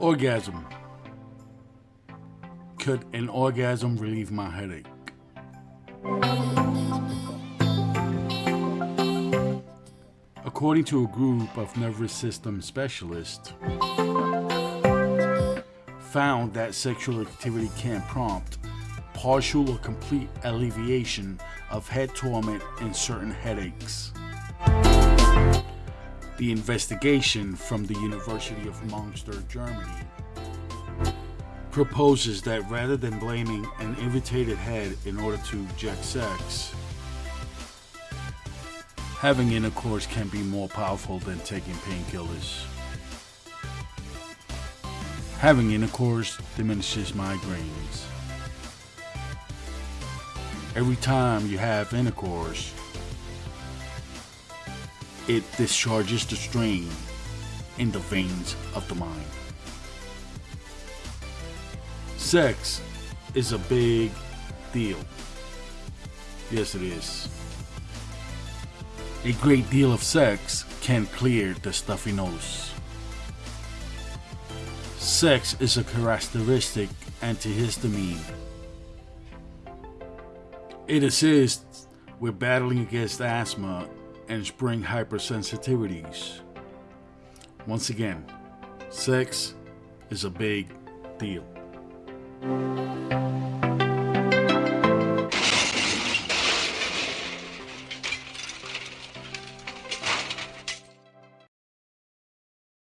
Orgasm. Could an orgasm relieve my headache? According to a group of nervous system specialists, found that sexual activity can prompt partial or complete alleviation of head torment and certain headaches. The investigation from the University of Munster, Germany, proposes that rather than blaming an irritated head in order to eject sex, having intercourse can be more powerful than taking painkillers. Having intercourse diminishes migraines. Every time you have intercourse, it discharges the strain in the veins of the mind. Sex is a big deal. Yes, it is. A great deal of sex can clear the stuffy nose. Sex is a characteristic antihistamine. It assists with battling against asthma and spring hypersensitivities. Once again, sex is a big deal.